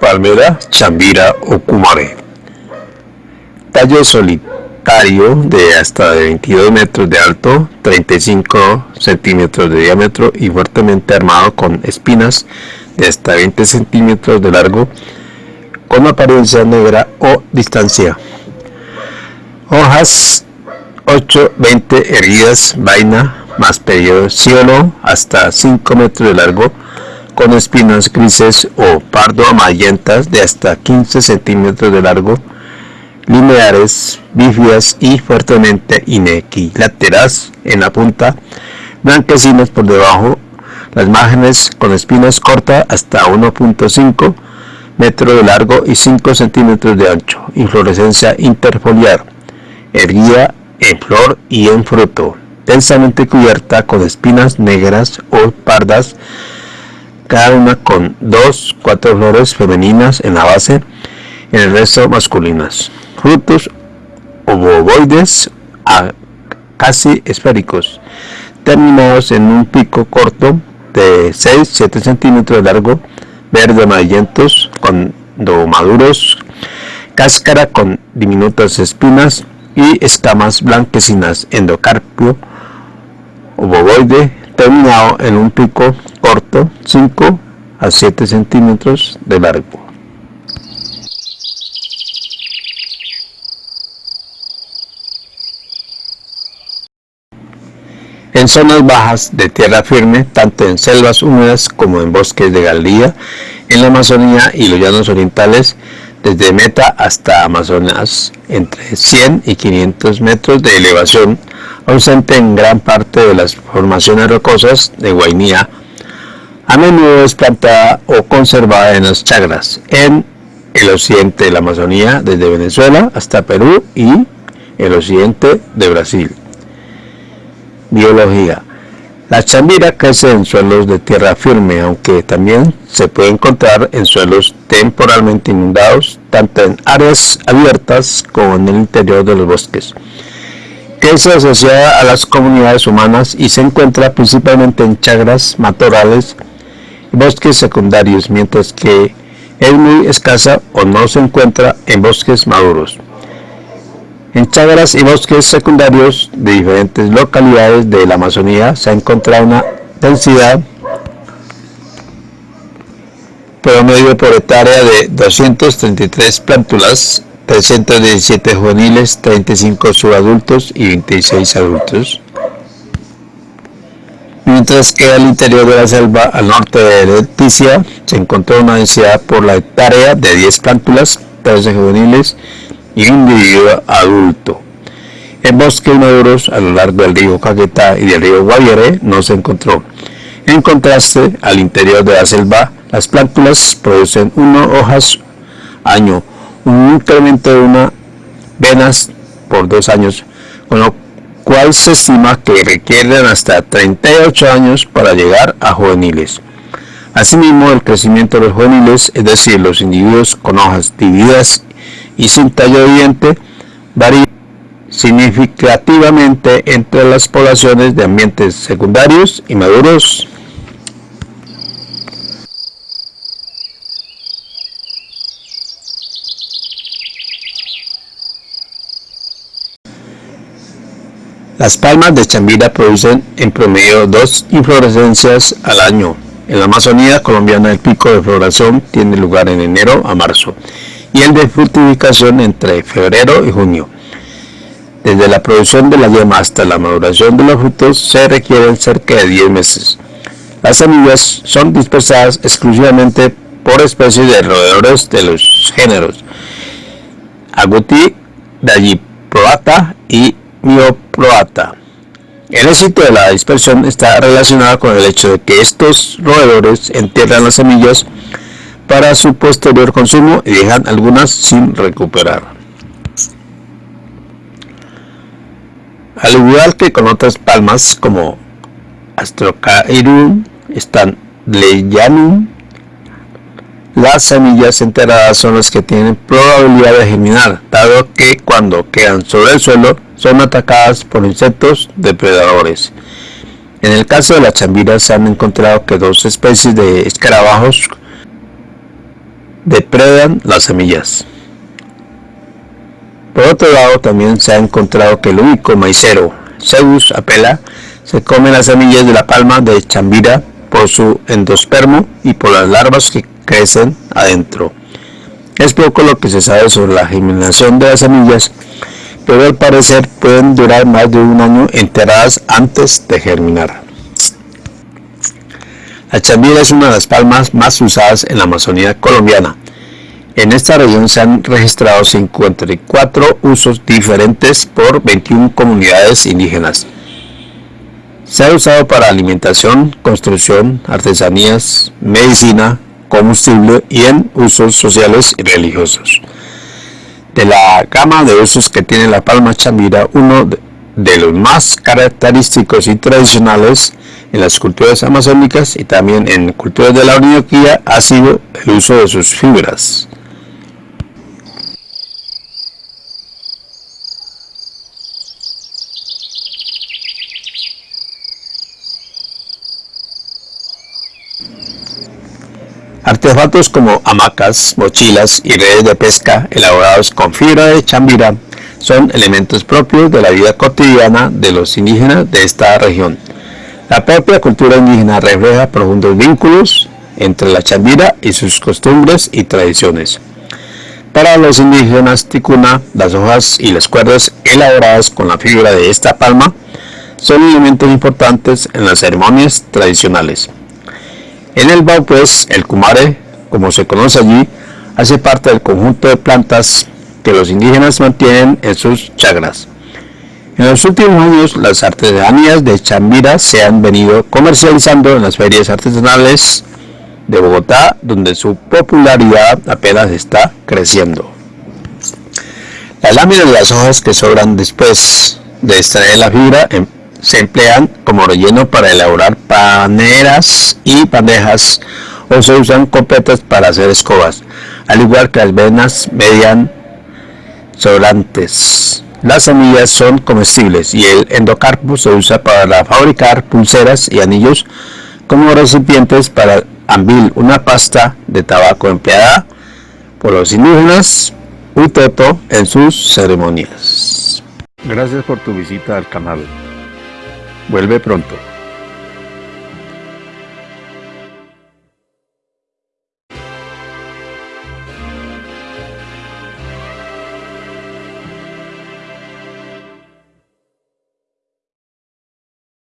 Palmera chambira o cumare. Tallo solitario de hasta 22 metros de alto, 35 centímetros de diámetro y fuertemente armado con espinas de hasta 20 centímetros de largo, con apariencia negra o distancia. Hojas 8, 20 erguidas, vaina más pediocelo hasta 5 metros de largo, con espinas grises o pardo amarillentas de hasta 15 centímetros de largo, lineares, bífidas y fuertemente inequiláteras en la punta, blanquecinas por debajo, las márgenes con espinas cortas hasta 1.5 metros de largo y 5 centímetros de ancho, inflorescencia interfoliar, erguida en flor y en fruto, densamente cubierta con espinas negras o pardas cada una con dos, cuatro flores femeninas en la base, en el resto masculinas. Frutos ovoides a casi esféricos, terminados en un pico corto de 6-7 centímetros de largo, verde amarillentos, cuando maduros, cáscara con diminutas espinas y escamas blanquecinas, endocarpio ovoide terminado en un pico corto 5 a 7 centímetros de largo. En zonas bajas de tierra firme, tanto en selvas húmedas como en bosques de galería, en la Amazonía y los llanos orientales, desde Meta hasta Amazonas, entre 100 y 500 metros de elevación, ausente en gran parte de las formaciones rocosas de Guainía, a menudo es plantada o conservada en las chagras, en el occidente de la Amazonía, desde Venezuela hasta Perú y el occidente de Brasil. Biología. La chambira crece en suelos de tierra firme, aunque también se puede encontrar en suelos temporalmente inundados, tanto en áreas abiertas como en el interior de los bosques que es asociada a las comunidades humanas y se encuentra principalmente en chagras, matorrales y bosques secundarios, mientras que es muy escasa o no se encuentra en bosques maduros. En chagras y bosques secundarios de diferentes localidades de la Amazonía se ha encontrado una densidad promedio por hectárea de 233 plántulas 317 juveniles, 35 subadultos y 26 adultos. Mientras que al interior de la selva, al norte de Leticia, se encontró una densidad por la hectárea de 10 plántulas, 13 juveniles y un individuo adulto. En bosques maduros a lo largo del río Caquetá y del río Guaviare no se encontró. En contraste, al interior de la selva, las plántulas producen una hojas año un incremento de una venas por dos años, con lo cual se estima que requieren hasta 38 años para llegar a juveniles. Asimismo, el crecimiento de los juveniles, es decir, los individuos con hojas divididas y sin tallo de diente, varía significativamente entre las poblaciones de ambientes secundarios y maduros Las palmas de Chambira producen en promedio dos inflorescencias al año. En la Amazonía colombiana el pico de floración tiene lugar en enero a marzo y el de fructificación entre febrero y junio. Desde la producción de la yema hasta la maduración de los frutos se requieren cerca de 10 meses. Las semillas son dispersadas exclusivamente por especies de roedores de los géneros Agouti, Dagiproata y mioproata. El éxito de la dispersión está relacionado con el hecho de que estos roedores entierran las semillas para su posterior consumo y dejan algunas sin recuperar. Al igual que con otras palmas como Astrocaerum, Stanleyanum, las semillas enteradas son las que tienen probabilidad de germinar, dado que cuando quedan sobre el suelo son atacadas por insectos depredadores. En el caso de la chambira se han encontrado que dos especies de escarabajos depredan las semillas. Por otro lado, también se ha encontrado que el único maicero, Zeus apela, se come las semillas de la palma de chambira por su endospermo y por las larvas que crecen adentro. Es poco lo que se sabe sobre la germinación de las semillas, pero al parecer pueden durar más de un año enterradas antes de germinar. La chambira es una de las palmas más usadas en la Amazonía colombiana. En esta región se han registrado 54 usos diferentes por 21 comunidades indígenas. Se ha usado para alimentación, construcción, artesanías, medicina, combustible y en usos sociales y religiosos. De la gama de usos que tiene la palma chambira, uno de los más característicos y tradicionales en las culturas amazónicas y también en culturas de la Orinoquía ha sido el uso de sus fibras. Artefactos como hamacas, mochilas y redes de pesca elaborados con fibra de chambira son elementos propios de la vida cotidiana de los indígenas de esta región. La propia cultura indígena refleja profundos vínculos entre la chambira y sus costumbres y tradiciones. Para los indígenas ticuna, las hojas y las cuerdas elaboradas con la fibra de esta palma son elementos importantes en las ceremonias tradicionales. En el pues, el kumare, como se conoce allí, hace parte del conjunto de plantas que los indígenas mantienen en sus chagras. En los últimos años, las artesanías de Chambira se han venido comercializando en las ferias artesanales de Bogotá, donde su popularidad apenas está creciendo. Las láminas de las hojas que sobran después de extraer la fibra em, se emplean como relleno para elaborar paneras y bandejas o se usan copetas para hacer escobas, al igual que las venas median sobrantes. Las semillas son comestibles y el endocarpo se usa para fabricar pulseras y anillos como recipientes para ambil, una pasta de tabaco empleada por los indígenas Utoto en sus ceremonias. Gracias por tu visita al canal. Vuelve pronto.